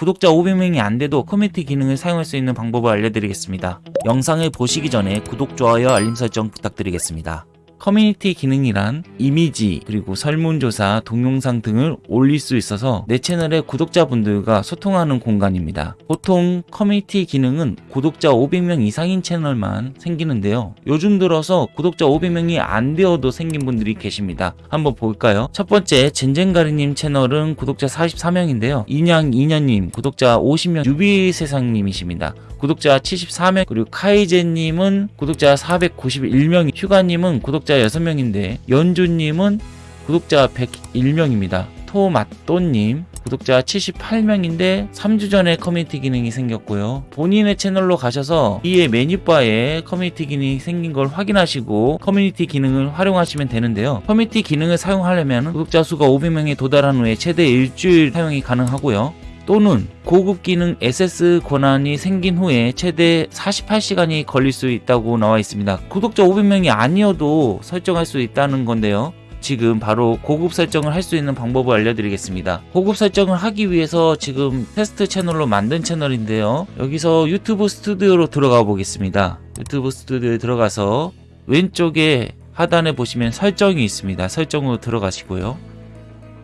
구독자 500명이 안 돼도 커뮤니티 기능을 사용할 수 있는 방법을 알려드리겠습니다. 영상을 보시기 전에 구독, 좋아요, 알림 설정 부탁드리겠습니다. 커뮤니티 기능이란 이미지 그리고 설문조사, 동영상 등을 올릴 수 있어서 내 채널의 구독자분들과 소통하는 공간입니다. 보통 커뮤니티 기능은 구독자 500명 이상인 채널만 생기는데요. 요즘 들어서 구독자 500명이 안 되어도 생긴 분들이 계십니다. 한번 볼까요? 첫 번째 젠젠가리님 채널은 구독자 44명인데요. 인양이년님 구독자 50명 유비세상님이십니다. 구독자 74명 그리고 카이제님은 구독자 491명 휴가님은 구독자 6명인데 연주님은 구독자 101명입니다. 토마또님 구독자 78명인데 3주 전에 커뮤니티 기능이 생겼고요. 본인의 채널로 가셔서 위에 메뉴바에 커뮤니티 기능이 생긴 걸 확인하시고 커뮤니티 기능을 활용하시면 되는데요. 커뮤니티 기능을 사용하려면 구독자 수가 500명에 도달한 후에 최대 일주일 사용이 가능하고요 또는 고급 기능 SS 권한이 생긴 후에 최대 48시간이 걸릴 수 있다고 나와 있습니다. 구독자 500명이 아니어도 설정할 수 있다는 건데요. 지금 바로 고급 설정을 할 수 있는 방법을 알려드리겠습니다. 고급 설정을 하기 위해서 지금 테스트 채널로 만든 채널인데요. 여기서 유튜브 스튜디오로 들어가 보겠습니다. 유튜브 스튜디오에 들어가서 왼쪽에 하단에 보시면 설정이 있습니다. 설정으로 들어가시고요.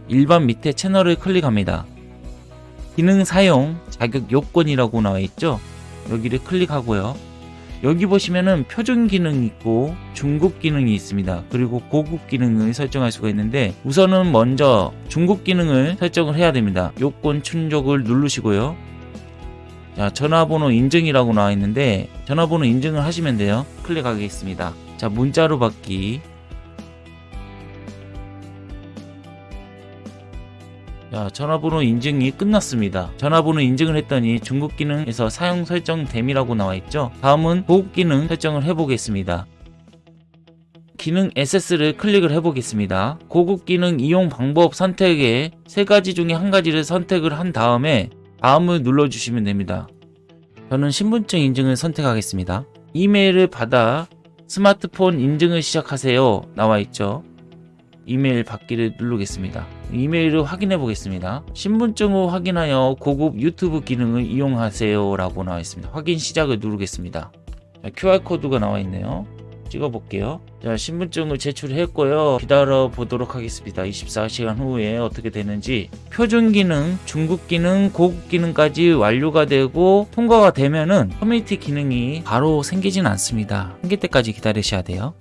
일반 밑에 채널을 클릭합니다. 기능 사용 자격 요건이라고 나와 있죠? 여기를 클릭하고요. 여기 보시면은 표준 기능이 있고 중급 기능이 있습니다. 그리고 고급 기능을 설정할 수가 있는데 우선은 먼저 중급 기능을 설정을 해야 됩니다. 요건 충족을 누르시고요. 자 전화번호 인증이라고 나와 있는데 전화번호 인증을 하시면 돼요. 클릭하겠습니다. 자 문자로 받기 자, 전화번호 인증이 끝났습니다. 전화번호 인증을 했더니 중국 기능에서 사용 설정 됨이라고 나와 있죠. 다음은 고급 기능 설정을 해보겠습니다. 기능 SS를 클릭을 해보겠습니다. 고급 기능 이용 방법 선택에 세 가지 중에 한 가지를 선택을 한 다음에 다음을 눌러주시면 됩니다. 저는 신분증 인증을 선택하겠습니다. 이메일을 받아 스마트폰 인증을 시작하세요. 나와 있죠. 이메일 받기를 누르겠습니다. 이메일을 확인해 보겠습니다. 신분증을 확인하여 고급 유튜브 기능을 이용하세요 라고 나와 있습니다. 확인 시작을 누르겠습니다. 자, QR코드가 나와 있네요. 찍어 볼게요. 자, 신분증을 제출했고요. 기다려 보도록 하겠습니다. 24시간 후에 어떻게 되는지 표준 기능, 중급 기능, 고급 기능까지 완료가 되고 통과가 되면은 커뮤니티 기능이 바로 생기진 않습니다. 생길 때까지 기다리셔야 돼요.